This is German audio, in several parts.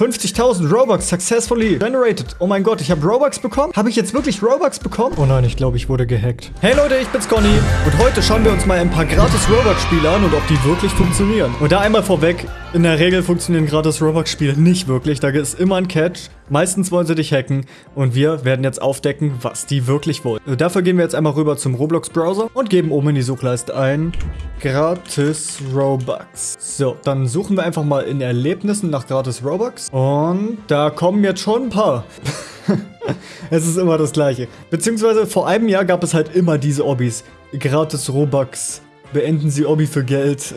50.000 Robux successfully generated. Oh mein Gott, ich habe Robux bekommen? Habe ich jetzt wirklich Robux bekommen? Oh nein, ich glaube, ich wurde gehackt. Hey Leute, ich bin's Conny. Und heute schauen wir uns mal ein paar gratis Robux-Spiele an und ob die wirklich funktionieren. Und da einmal vorweg, in der Regel funktionieren gratis Robux-Spiele nicht wirklich. Da ist immer ein Catch. Meistens wollen sie dich hacken. Und wir werden jetzt aufdecken, was die wirklich wollen. Also dafür gehen wir jetzt einmal rüber zum Roblox-Browser und geben oben in die Suchleiste ein gratis Robux. So, dann suchen wir einfach mal in Erlebnissen nach gratis Robux. Und da kommen jetzt schon ein paar. es ist immer das gleiche. Beziehungsweise vor einem Jahr gab es halt immer diese Obbys. Gratis Robux. Beenden Sie Obby für Geld.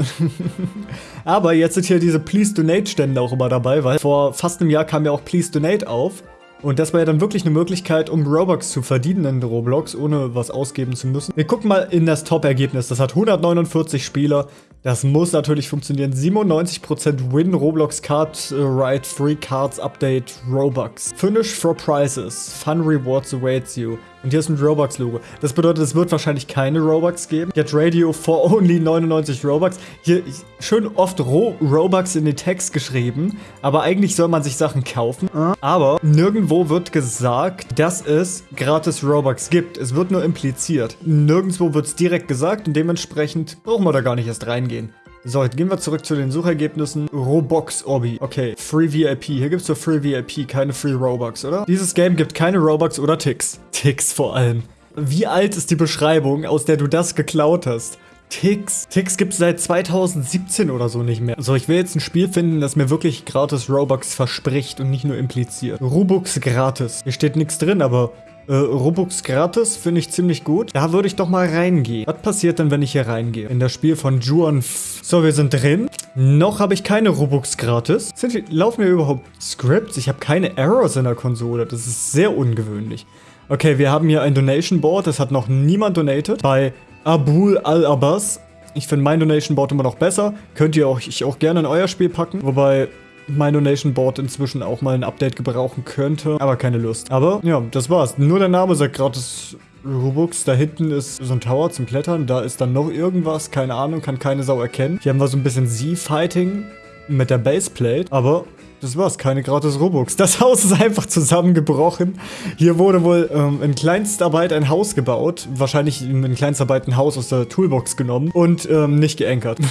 Aber jetzt sind hier diese Please Donate Stände auch immer dabei, weil vor fast einem Jahr kam ja auch Please Donate auf. Und das war ja dann wirklich eine Möglichkeit, um Robux zu verdienen in Roblox, ohne was ausgeben zu müssen. Wir gucken mal in das Top-Ergebnis. Das hat 149 Spieler. Das muss natürlich funktionieren. 97% Win Roblox Card uh, Right Free Cards Update Robux. Finish for Prizes. Fun Rewards awaits you. Und hier ist ein Robux-Logo. Das bedeutet, es wird wahrscheinlich keine Robux geben. Get Radio for only 99 Robux. Hier schön oft Ro Robux in den Text geschrieben. Aber eigentlich soll man sich Sachen kaufen. Aber nirgendwo wird gesagt, dass es gratis Robux gibt. Es wird nur impliziert. Nirgendwo wird es direkt gesagt und dementsprechend brauchen wir da gar nicht erst reingehen. So, jetzt gehen wir zurück zu den Suchergebnissen. Robux Obby. Okay, Free VIP. Hier gibt es nur Free VIP, keine Free Robux, oder? Dieses Game gibt keine Robux oder Ticks. Ticks vor allem. Wie alt ist die Beschreibung, aus der du das geklaut hast? Ticks. Ticks gibt es seit 2017 oder so nicht mehr. So, ich will jetzt ein Spiel finden, das mir wirklich gratis Robux verspricht und nicht nur impliziert. Robux gratis. Hier steht nichts drin, aber äh, Robux gratis finde ich ziemlich gut. Da würde ich doch mal reingehen. Was passiert denn, wenn ich hier reingehe? In das Spiel von Juan F So, wir sind drin. Noch habe ich keine Robux gratis. Sind, laufen hier überhaupt Scripts? Ich habe keine Errors in der Konsole. Das ist sehr ungewöhnlich. Okay, wir haben hier ein Donation Board. Das hat noch niemand donated. Bei Abul Al-Abbas. Ich finde mein Donation Board immer noch besser. Könnt ihr euch auch gerne in euer Spiel packen. Wobei mein Donation Board inzwischen auch mal ein Update gebrauchen könnte, aber keine Lust. Aber ja, das war's. Nur der Name sagt gratis Robux. Da hinten ist so ein Tower zum Klettern. Da ist dann noch irgendwas. Keine Ahnung, kann keine Sau erkennen. Hier haben wir so ein bisschen Z-Fighting mit der Baseplate. Aber das war's, keine gratis Robux. Das Haus ist einfach zusammengebrochen. Hier wurde wohl ähm, in Kleinstarbeit ein Haus gebaut. Wahrscheinlich in Kleinstarbeit ein Haus aus der Toolbox genommen und ähm, nicht geankert.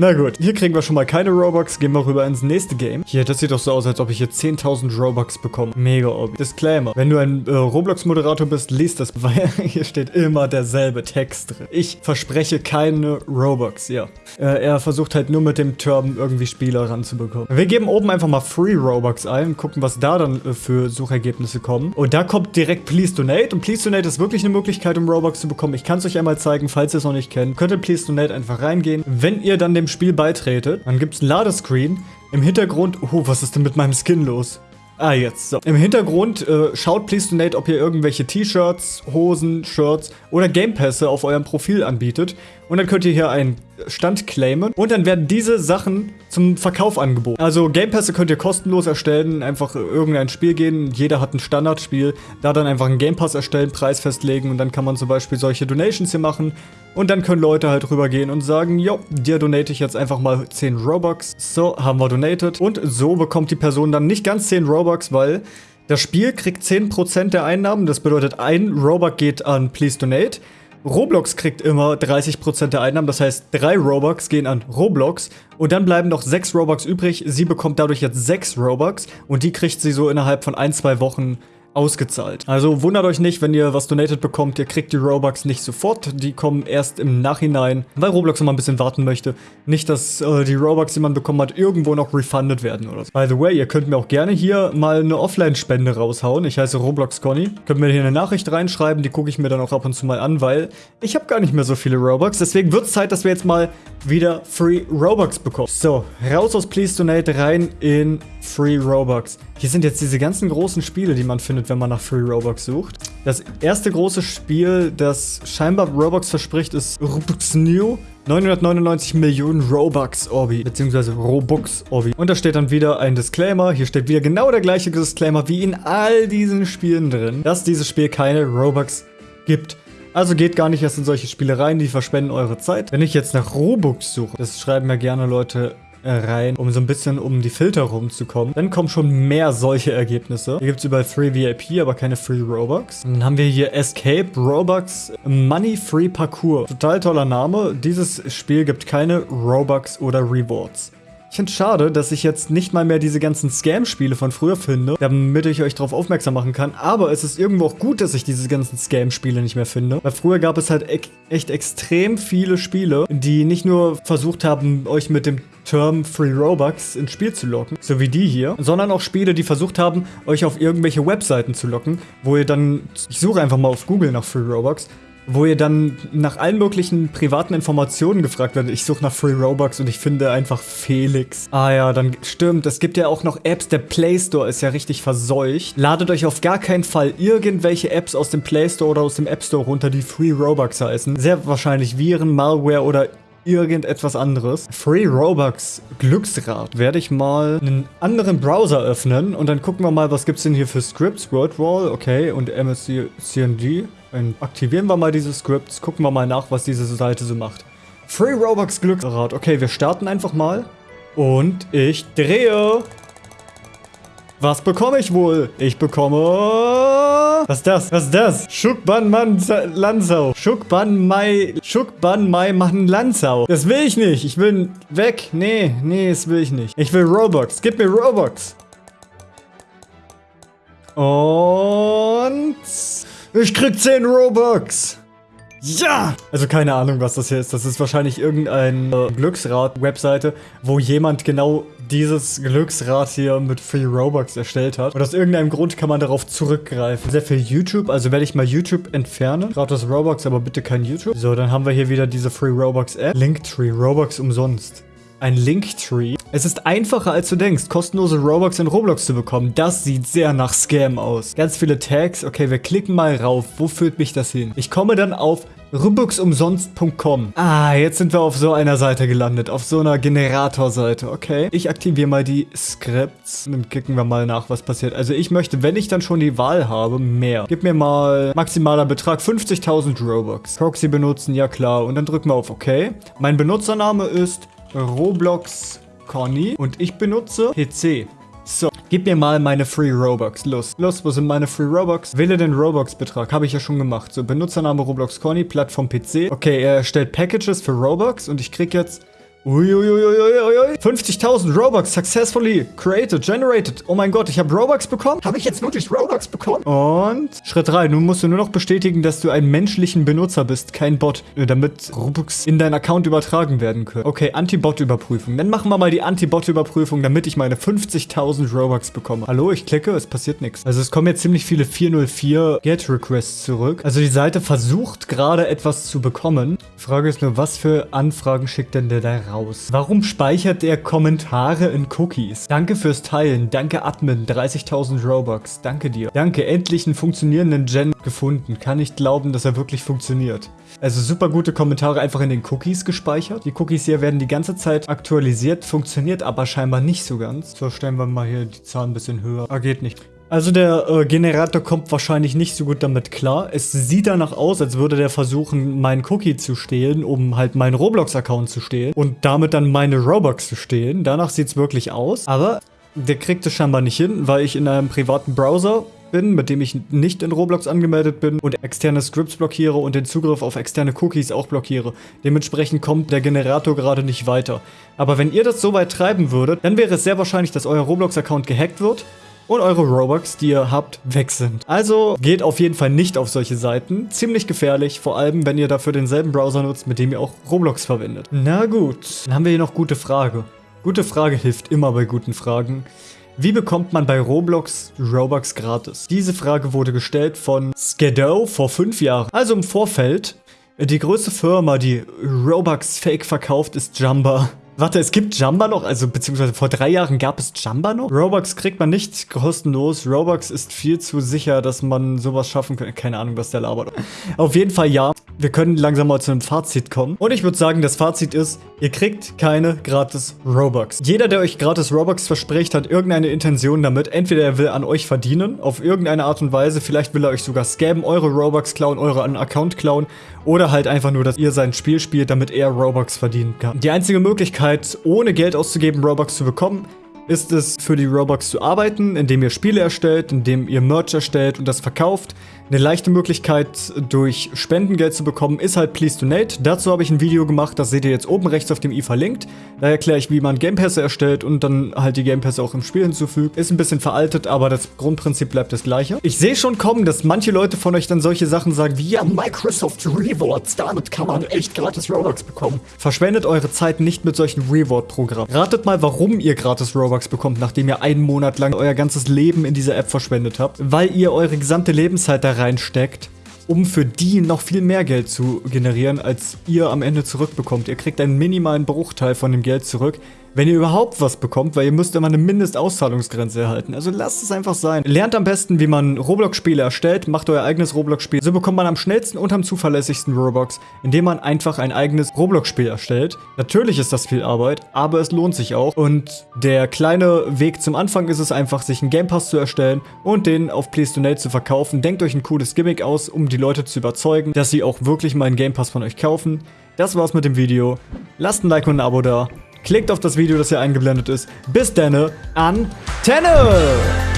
Na gut, hier kriegen wir schon mal keine Robux. Gehen wir rüber ins nächste Game. Hier, das sieht doch so aus, als ob ich hier 10.000 Robux bekomme. Mega obvi. Disclaimer. Wenn du ein äh, Roblox-Moderator bist, liest das, weil hier steht immer derselbe Text drin. Ich verspreche keine Robux, ja. Äh, er versucht halt nur mit dem Term irgendwie Spieler ranzubekommen. Wir geben oben einfach mal Free Robux ein, gucken, was da dann äh, für Suchergebnisse kommen. Und da kommt direkt Please Donate. Und Please Donate ist wirklich eine Möglichkeit, um Robux zu bekommen. Ich kann es euch einmal zeigen, falls ihr es noch nicht kennt. Könnt ihr Please Donate einfach reingehen. Wenn ihr dann dem Spiel beitretet, dann gibt es ein Ladescreen. Im Hintergrund, oh, was ist denn mit meinem Skin los? Ah, jetzt. So. Im Hintergrund äh, schaut Please Donate, ob ihr irgendwelche T-Shirts, Hosen, Shirts oder Gamepässe auf eurem Profil anbietet. Und dann könnt ihr hier einen Stand claimen. Und dann werden diese Sachen zum Verkauf angeboten. Also Gamepässe könnt ihr kostenlos erstellen, einfach irgendein Spiel gehen. Jeder hat ein Standardspiel. Da dann einfach einen Game Pass erstellen, Preis festlegen und dann kann man zum Beispiel solche Donations hier machen. Und dann können Leute halt rübergehen und sagen, jo, dir donate ich jetzt einfach mal 10 Robux. So, haben wir donated. Und so bekommt die Person dann nicht ganz 10 Robux, weil das Spiel kriegt 10% der Einnahmen. Das bedeutet, ein Robux geht an Please Donate. Roblox kriegt immer 30% der Einnahmen, das heißt, drei Robux gehen an Roblox und dann bleiben noch sechs Robux übrig. Sie bekommt dadurch jetzt sechs Robux und die kriegt sie so innerhalb von ein, zwei Wochen ausgezahlt. Also wundert euch nicht, wenn ihr was donated bekommt, ihr kriegt die Robux nicht sofort, die kommen erst im Nachhinein, weil Roblox mal ein bisschen warten möchte. Nicht, dass äh, die Robux, die man bekommen hat, irgendwo noch refunded werden oder so. By the way, ihr könnt mir auch gerne hier mal eine Offline-Spende raushauen. Ich heiße Roblox Conny. Könnt mir hier eine Nachricht reinschreiben, die gucke ich mir dann auch ab und zu mal an, weil ich habe gar nicht mehr so viele Robux. Deswegen wird es Zeit, dass wir jetzt mal wieder Free Robux bekommen. So, raus aus Please Donate, rein in Free Robux. Hier sind jetzt diese ganzen großen Spiele, die man findet, wenn man nach Free Robux sucht. Das erste große Spiel, das scheinbar Robux verspricht, ist Robux New. 999 Millionen Robux Orbi, beziehungsweise Robux Orbi. Und da steht dann wieder ein Disclaimer. Hier steht wieder genau der gleiche Disclaimer wie in all diesen Spielen drin, dass dieses Spiel keine Robux gibt. Also geht gar nicht erst in solche Spiele rein, die verschwenden eure Zeit. Wenn ich jetzt nach Robux suche, das schreiben mir gerne Leute rein, um so ein bisschen um die Filter rumzukommen. Dann kommen schon mehr solche Ergebnisse. Hier gibt es überall Free VIP, aber keine Free Robux. Dann haben wir hier Escape Robux Money Free Parkour. Total toller Name. Dieses Spiel gibt keine Robux oder Rewards. Ich finde es schade, dass ich jetzt nicht mal mehr diese ganzen Scam-Spiele von früher finde, damit ich euch darauf aufmerksam machen kann. Aber es ist irgendwo auch gut, dass ich diese ganzen Scam-Spiele nicht mehr finde. Weil früher gab es halt e echt extrem viele Spiele, die nicht nur versucht haben, euch mit dem Term Free Robux ins Spiel zu locken, so wie die hier, sondern auch Spiele, die versucht haben, euch auf irgendwelche Webseiten zu locken, wo ihr dann, ich suche einfach mal auf Google nach Free Robux, wo ihr dann nach allen möglichen privaten Informationen gefragt werdet. Ich suche nach Free Robux und ich finde einfach Felix. Ah ja, dann stimmt. Es gibt ja auch noch Apps. Der Play Store ist ja richtig verseucht. Ladet euch auf gar keinen Fall irgendwelche Apps aus dem Play Store oder aus dem App Store runter, die Free Robux heißen. Sehr wahrscheinlich Viren, Malware oder irgendetwas anderes. Free Robux Glücksrad. Werde ich mal einen anderen Browser öffnen und dann gucken wir mal, was gibt es denn hier für Scripts. WordWall, okay, und MSC CNG. Dann aktivieren wir mal diese Scripts, gucken wir mal nach, was diese Seite so macht. Free Robux Glücksrad. Okay, wir starten einfach mal. Und ich drehe. Was bekomme ich wohl? Ich bekomme... Was ist das? Was ist das? Schukban Man Lanzau. Schukban Mai... Schukban Mai machen Lanzau. Das will ich nicht. Ich will weg. Nee, nee, das will ich nicht. Ich will Robux. Gib mir Robux. Und... Ich krieg 10 Robux. Ja! Also keine Ahnung, was das hier ist. Das ist wahrscheinlich irgendeine Glücksrad-Webseite, wo jemand genau dieses Glücksrad hier mit Free Robux erstellt hat. Und aus irgendeinem Grund kann man darauf zurückgreifen. Sehr viel YouTube, also werde ich mal YouTube entfernen. Gratis Robux, aber bitte kein YouTube. So, dann haben wir hier wieder diese Free Robux App. Linktree, Robux umsonst ein Linktree. Es ist einfacher als du denkst, kostenlose Robux in Roblox zu bekommen. Das sieht sehr nach Scam aus. Ganz viele Tags. Okay, wir klicken mal rauf. Wo führt mich das hin? Ich komme dann auf Robuxumsonst.com. Ah, jetzt sind wir auf so einer Seite gelandet. Auf so einer Generatorseite. Okay. Ich aktiviere mal die Scripts. Dann klicken wir mal nach, was passiert. Also ich möchte, wenn ich dann schon die Wahl habe, mehr. Gib mir mal maximaler Betrag 50.000 Robux. Proxy benutzen, ja klar. Und dann drücken wir auf OK. Mein Benutzername ist Roblox Conny und ich benutze PC. So, gib mir mal meine Free Robux. Los, los, wo sind meine Free Robux? Wähle den Robux-Betrag. Habe ich ja schon gemacht. So, Benutzername Roblox Conny, Plattform PC. Okay, er erstellt Packages für Robux und ich krieg jetzt Uiuiuiuiui. 50.000 Robux successfully created, generated. Oh mein Gott, ich habe Robux bekommen? Habe ich jetzt wirklich Robux bekommen? Und Schritt 3. Nun musst du nur noch bestätigen, dass du ein menschlichen Benutzer bist, kein Bot, äh, damit Robux in deinen Account übertragen werden können. Okay, Anti-Bot-Überprüfung. Dann machen wir mal die Anti-Bot-Überprüfung, damit ich meine 50.000 Robux bekomme. Hallo, ich klicke, es passiert nichts. Also es kommen jetzt ziemlich viele 404 Get-Requests zurück. Also die Seite versucht gerade etwas zu bekommen. Die Frage ist nur, was für Anfragen schickt denn der da raus? Raus. Warum speichert er Kommentare in Cookies? Danke fürs Teilen. Danke Admin. 30.000 Robux. Danke dir. Danke. Endlich einen funktionierenden Gen gefunden. Kann nicht glauben, dass er wirklich funktioniert. Also super gute Kommentare einfach in den Cookies gespeichert. Die Cookies hier werden die ganze Zeit aktualisiert, funktioniert aber scheinbar nicht so ganz. So, stellen wir mal hier die Zahl ein bisschen höher. Ah, geht nicht. Also der äh, Generator kommt wahrscheinlich nicht so gut damit klar. Es sieht danach aus, als würde der versuchen, meinen Cookie zu stehlen, um halt meinen Roblox-Account zu stehlen und damit dann meine Robux zu stehlen. Danach sieht es wirklich aus. Aber der kriegt es scheinbar nicht hin, weil ich in einem privaten Browser bin, mit dem ich nicht in Roblox angemeldet bin und externe Scripts blockiere und den Zugriff auf externe Cookies auch blockiere. Dementsprechend kommt der Generator gerade nicht weiter. Aber wenn ihr das so weit treiben würdet, dann wäre es sehr wahrscheinlich, dass euer Roblox-Account gehackt wird und eure Robux, die ihr habt, weg sind. Also geht auf jeden Fall nicht auf solche Seiten. Ziemlich gefährlich, vor allem wenn ihr dafür denselben Browser nutzt, mit dem ihr auch Roblox verwendet. Na gut, dann haben wir hier noch gute Frage. Gute Frage hilft immer bei guten Fragen. Wie bekommt man bei Roblox Robux gratis? Diese Frage wurde gestellt von Skedo vor fünf Jahren. Also im Vorfeld, die größte Firma, die Robux Fake verkauft, ist Jumba. Warte, es gibt Jamba noch? Also, beziehungsweise vor drei Jahren gab es Jamba noch? Robux kriegt man nicht kostenlos. Robux ist viel zu sicher, dass man sowas schaffen kann. Keine Ahnung, was der labert. Auf jeden Fall ja. Wir können langsam mal zu einem Fazit kommen. Und ich würde sagen, das Fazit ist, ihr kriegt keine gratis Robux. Jeder, der euch gratis Robux verspricht, hat irgendeine Intention damit. Entweder er will an euch verdienen, auf irgendeine Art und Weise. Vielleicht will er euch sogar scammen, eure Robux klauen, eure Account klauen. Oder halt einfach nur, dass ihr sein Spiel spielt, damit er Robux verdienen kann. Die einzige Möglichkeit, ohne Geld auszugeben, Robux zu bekommen, ist es für die Robux zu arbeiten, indem ihr Spiele erstellt, indem ihr Merch erstellt und das verkauft. Eine leichte Möglichkeit, durch Spendengeld zu bekommen, ist halt Please Donate. Dazu habe ich ein Video gemacht, das seht ihr jetzt oben rechts auf dem i verlinkt. Da erkläre ich, wie man Gamepässe erstellt und dann halt die Gamepässe auch im Spiel hinzufügt. Ist ein bisschen veraltet, aber das Grundprinzip bleibt das gleiche. Ich sehe schon kommen, dass manche Leute von euch dann solche Sachen sagen wie, ja, Microsoft Rewards, damit kann man echt gratis Robux bekommen. Verschwendet eure Zeit nicht mit solchen Reward-Programmen. Ratet mal, warum ihr gratis Robux bekommt, nachdem ihr einen Monat lang euer ganzes Leben in dieser App verschwendet habt. Weil ihr eure gesamte Lebenszeit da reinsteckt, um für die noch viel mehr Geld zu generieren, als ihr am Ende zurückbekommt. Ihr kriegt einen minimalen Bruchteil von dem Geld zurück, wenn ihr überhaupt was bekommt, weil ihr müsst immer eine Mindestauszahlungsgrenze erhalten. Also lasst es einfach sein. Lernt am besten, wie man Roblox-Spiele erstellt, macht euer eigenes Roblox-Spiel. So bekommt man am schnellsten und am zuverlässigsten Robux, indem man einfach ein eigenes Roblox-Spiel erstellt. Natürlich ist das viel Arbeit, aber es lohnt sich auch. Und der kleine Weg zum Anfang ist es einfach, sich einen Game Pass zu erstellen und den auf Please Donate zu verkaufen. Denkt euch ein cooles Gimmick aus, um die Leute zu überzeugen, dass sie auch wirklich mal einen Game Pass von euch kaufen. Das war's mit dem Video. Lasst ein Like und ein Abo da. Klickt auf das Video, das hier eingeblendet ist. Bis denne, Antenne!